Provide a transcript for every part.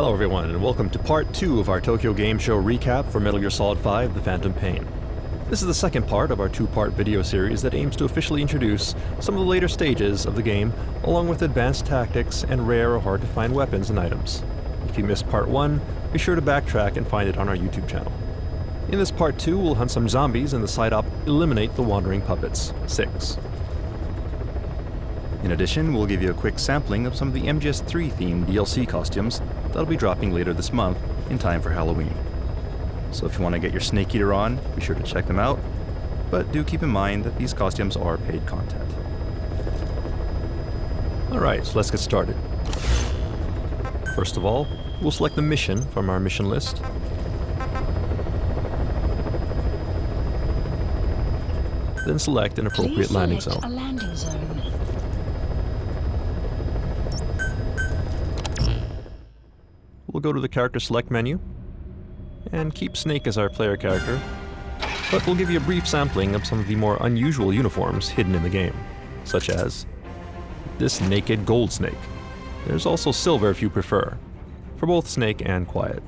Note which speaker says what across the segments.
Speaker 1: Hello everyone, and welcome to part 2 of our Tokyo Game Show recap for Metal Gear Solid 5 The Phantom Pain. This is the second part of our two-part video series that aims to officially introduce some of the later stages of the game, along with advanced tactics and rare or hard-to-find weapons and items. If you missed part 1, be sure to backtrack and find it on our YouTube channel. In this part 2, we'll hunt some zombies and the side-op Eliminate the Wandering Puppets 6. In addition, we'll give you a quick sampling of some of the MGS3 themed DLC costumes that'll be dropping later this month in time for Halloween. So if you want to get your Snake Eater on, be sure to check them out, but do keep in mind that these costumes are paid content. Alright, so let's get started. First of all, we'll select the mission from our mission list. Then select an appropriate landing
Speaker 2: select
Speaker 1: zone.
Speaker 2: A landing zone.
Speaker 1: We'll go to the character select menu and keep Snake as our player character, but we'll give you a brief sampling of some of the more unusual uniforms hidden in the game, such as this naked gold snake. There's also silver if you prefer, for both Snake and Quiet.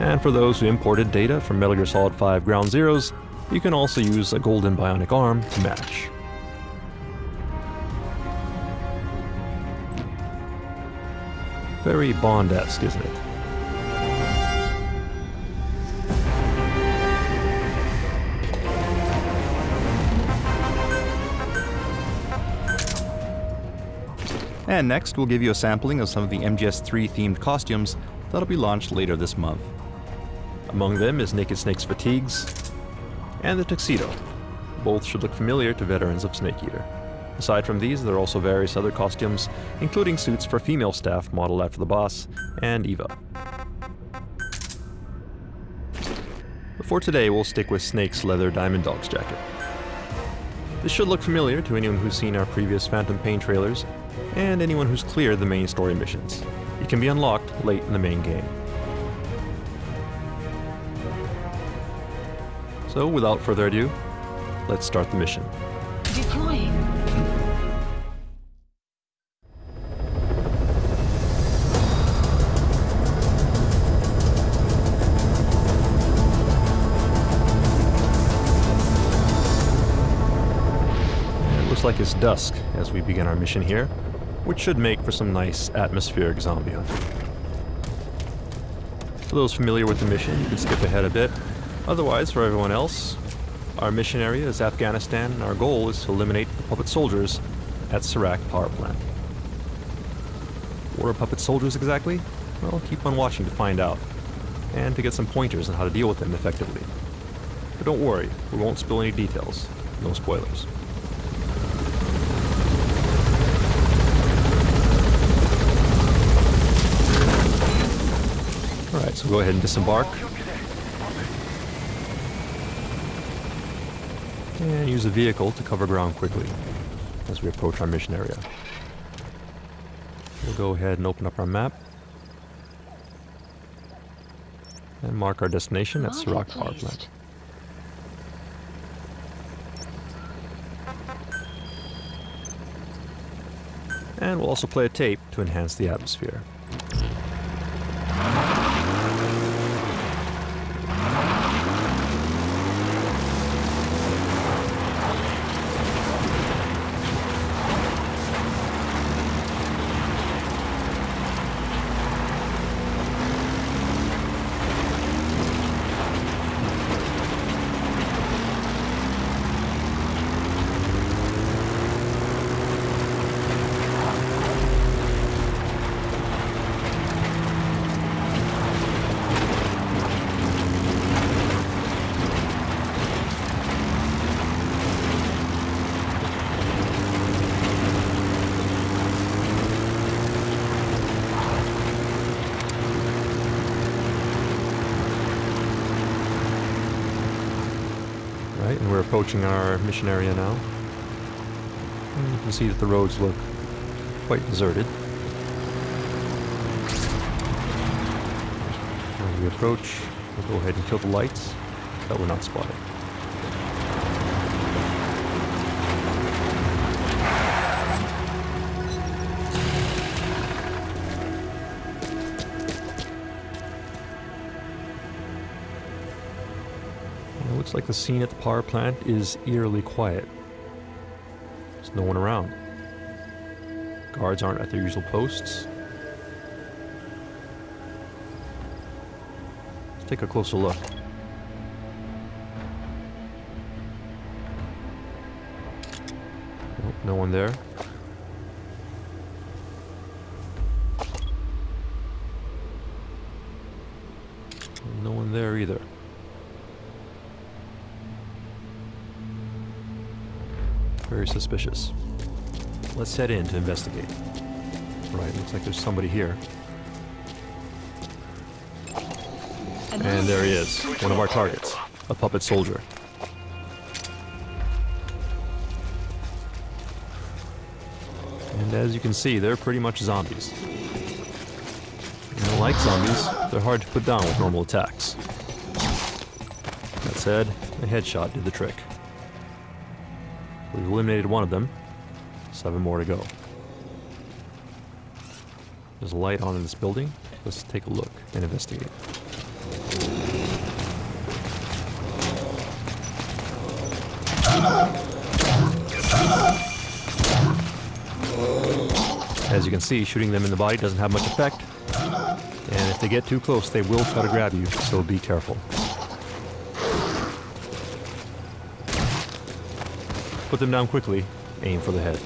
Speaker 1: And for those who imported data from Metal Gear Solid 5 Ground Zeroes, you can also use a golden bionic arm to match. Very Bond-esque, isn't it? And next, we'll give you a sampling of some of the MGS3 themed costumes that'll be launched later this month. Among them is Naked Snake's fatigues and the tuxedo. Both should look familiar to veterans of Snake Eater. Aside from these, there are also various other costumes, including suits for female staff modeled after the boss and Eva. For today, we'll stick with Snake's leather Diamond Dogs jacket. This should look familiar to anyone who's seen our previous Phantom Pain trailers, and anyone who's cleared the main story missions. It can be unlocked late in the main game. So, without further ado, let's start the mission. Looks like it's dusk as we begin our mission here, which should make for some nice atmospheric zombie hunting. For those familiar with the mission, you can skip ahead a bit. Otherwise, for everyone else, our mission area is Afghanistan and our goal is to eliminate the puppet soldiers at Serak power plant. What are puppet soldiers exactly? Well, keep on watching to find out, and to get some pointers on how to deal with them effectively. But don't worry, we won't spill any details. No spoilers. Alright, so go ahead and disembark. And use the vehicle to cover ground quickly as we approach our mission area. We'll go ahead and open up our map. And mark our destination at
Speaker 2: Serak
Speaker 1: Power. Plant. And we'll also play a tape to enhance the atmosphere. And we're approaching our mission area now. And you can see that the roads look quite deserted. As we approach, we'll go ahead and kill the lights that we're not spotted. Looks like the scene at the power plant is eerily quiet. There's no one around. Guards aren't at their usual posts. Let's take a closer look. Nope, no one there. No one there either. Very suspicious. Let's head in to investigate. Right, looks like there's somebody here. And there he is, one of our targets, a puppet soldier. And as you can see, they're pretty much zombies. Don't like zombies, they're hard to put down with normal attacks. That said, a headshot did the trick. We've eliminated one of them, seven more to go. There's a light on in this building. Let's take a look and investigate. As you can see, shooting them in the body doesn't have much effect. And if they get too close, they will try to grab you, so be careful. Put them down quickly, aim for the head.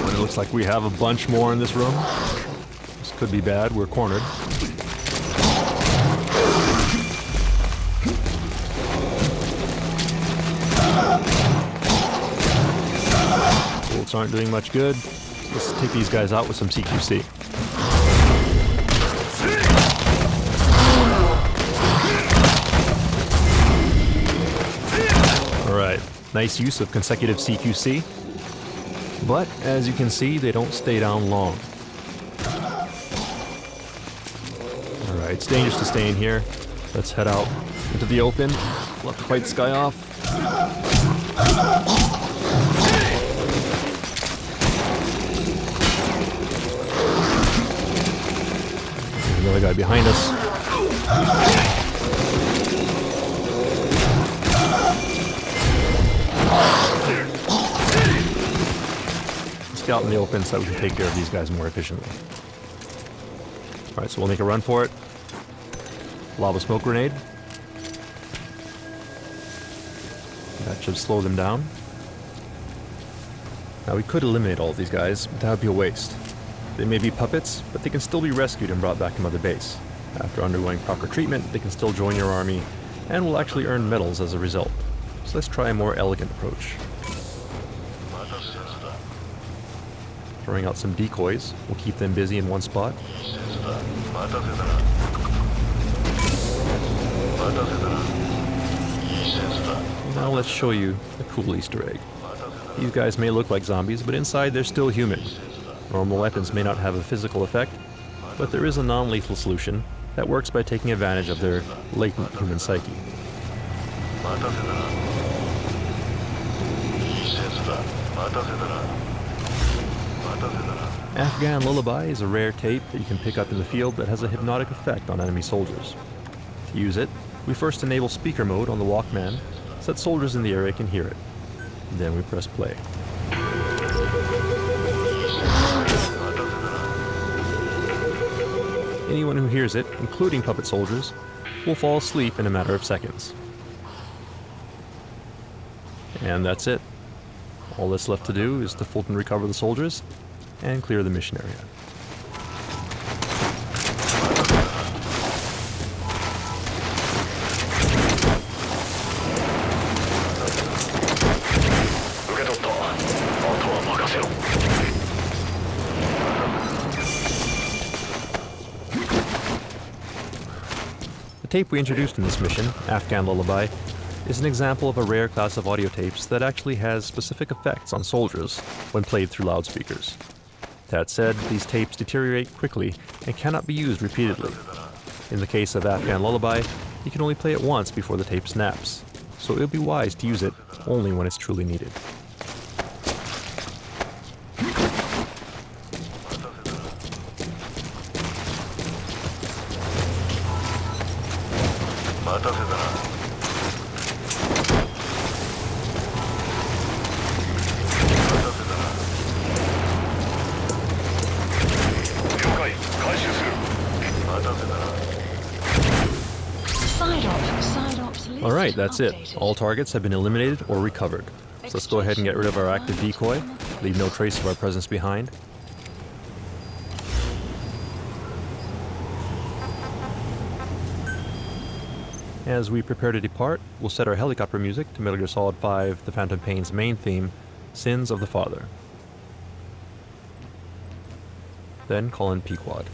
Speaker 1: And it looks like we have a bunch more in this room. This could be bad, we're cornered. Bullets aren't doing much good. Let's take these guys out with some CQC. Nice use of consecutive CQC. But, as you can see, they don't stay down long. Alright, it's dangerous to stay in here. Let's head out into the open. Have to fight guy off. Another guy behind us. Let's get out in the open so that we can take care of these guys more efficiently. Alright, so we'll make a run for it. Lava smoke grenade. That should slow them down. Now we could eliminate all of these guys, but that would be a waste. They may be puppets, but they can still be rescued and brought back to Mother Base. After undergoing proper treatment, they can still join your army, and will actually earn medals as a result. So let's try a more elegant approach. Throwing out some decoys We'll keep them busy in one spot. Now let's show you a cool Easter egg. These guys may look like zombies, but inside they're still human. Normal weapons may not have a physical effect, but there is a non-lethal solution that works by taking advantage of their latent human psyche. Afghan Lullaby is a rare tape that you can pick up in the field that has a hypnotic effect on enemy soldiers. To use it, we first enable speaker mode on the Walkman so that soldiers in the area can hear it. Then we press play. Anyone who hears it, including puppet soldiers, will fall asleep in a matter of seconds. And that's it. All that's left to do is to Fulton recover the soldiers and clear the mission area. The tape we introduced in this mission, Afghan Lullaby, is an example of a rare class of audio tapes that actually has specific effects on soldiers when played through loudspeakers. That said, these tapes deteriorate quickly and cannot be used repeatedly. In the case of Afghan Lullaby, you can only play it once before the tape snaps, so it would be wise to use it only when it's truly needed. Alright, that's it. All targets have been eliminated or recovered. So let's go ahead and get rid of our active decoy, leave no trace of our presence behind. As we prepare to depart, we'll set our helicopter music to Metal Gear Solid 5 The Phantom Pain's main theme, Sins of the Father. Then call in Pequod.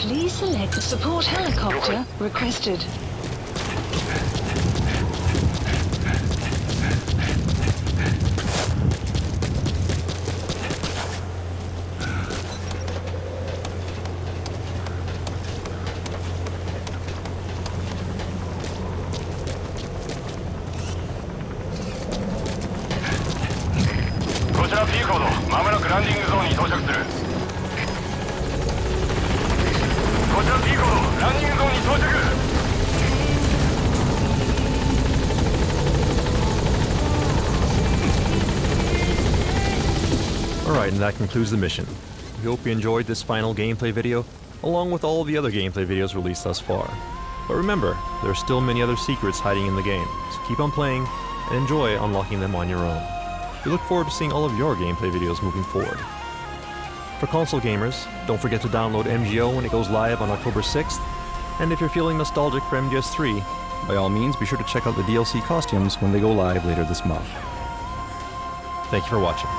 Speaker 2: Please select a support helicopter requested.
Speaker 1: Alright, and that concludes the mission. We hope you enjoyed this final gameplay video, along with all the other gameplay videos released thus far. But remember, there are still many other secrets hiding in the game, so keep on playing and enjoy unlocking them on your own. We look forward to seeing all of your gameplay videos moving forward. For console gamers, don't forget to download MGO when it goes live on October 6th, and if you're feeling nostalgic for MGS3, by all means be sure to check out the DLC costumes when they go live later this month. Thank you for watching.